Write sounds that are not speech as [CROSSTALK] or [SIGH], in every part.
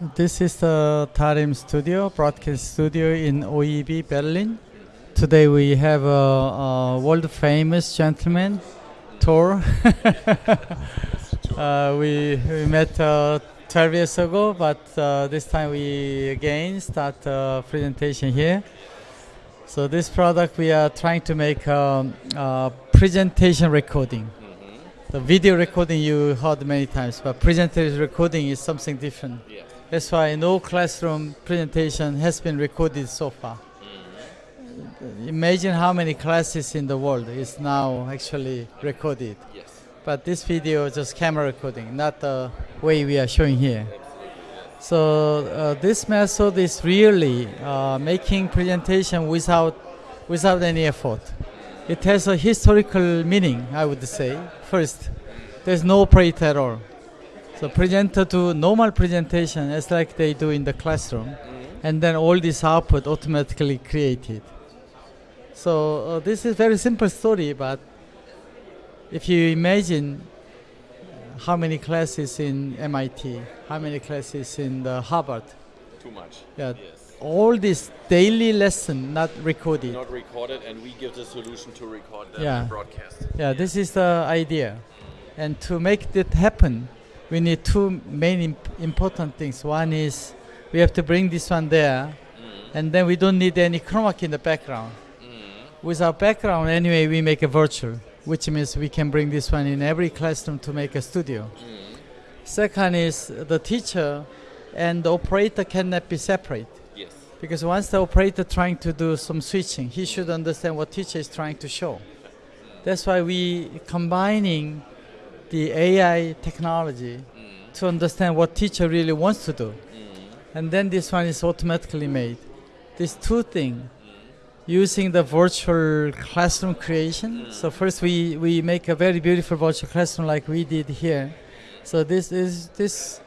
This is the Tarim studio, broadcast studio in OEB Berlin. Today we have a, a world famous gentleman, Thor. [LAUGHS] uh, we, we met uh, 12 years ago, but uh, this time we again start a presentation here. So this product we are trying to make um, a presentation recording. The video recording you heard many times, but presentation recording is something different. Yeah. That's why no classroom presentation has been recorded so far. Imagine how many classes in the world is now actually recorded. Yes. But this video is just camera recording, not the way we are showing here. So uh, this method is really uh, making presentation without without any effort. It has a historical meaning, I would say. First, there's no operator at all. So presenter do normal presentation as like they do in the classroom, and then all this output automatically created. So uh, this is very simple story, but if you imagine how many classes in MIT, how many classes in the Harvard, Too much. yeah, Yes. all this daily lesson not recorded. Not recorded, and we give the solution to record them Yeah. and broadcast. Yeah, this is the idea. And to make that happen, we need two main imp- important things. One is we have to bring this one there, mm. and then we don't need any chroma key in the background. Mm. With our background, anyway, we make a virtual, which means we can bring this one in every classroom to make a studio. Mm. Second is the teacher and the operator cannot be separate. Yes. Because once the operator trying to do some switching, he should understand what teacher is trying to show. That's why we combining the AI technology mm. to understand what teacher really wants to do. Mm. And then this one is automatically made. These two things, mm. using the virtual classroom creation. So first we, we make a very beautiful virtual classroom like we did here. So this is this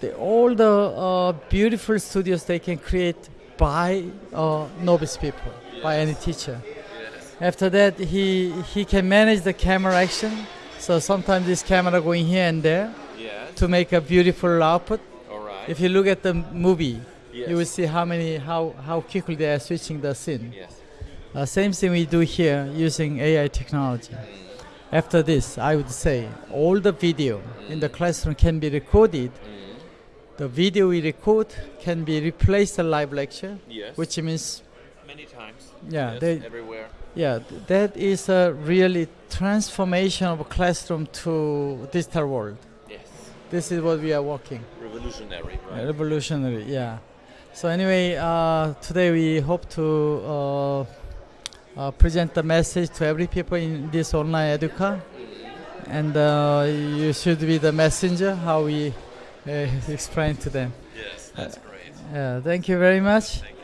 the, all the uh, beautiful studios they can create by uh, novice people, by any teacher. After that, he he can manage the camera action. So sometimes this camera going here and there Yes. to make a beautiful output. All right. If you look at the movie, yes. you will see how many how how quickly they are switching the scene. Yes. Uh, same thing we do here using AI technology. Mm. After this, I would say all the video mm. in the classroom can be recorded. Mm. The video we record can be replaced a live lecture, Yes. which means many times. Yeah, Yes, they- everywhere. yeah, th- that is a really transformation of classroom to digital world. Yes. This is what we are working. Revolutionary, right? Revolutionary, yeah. So anyway, uh, today we hope to uh, uh, present the message to every people in this online educa, and uh, you should be the messenger. How we uh, [LAUGHS] explain to them. Yes, that's great. Yeah, thank you very much. Thank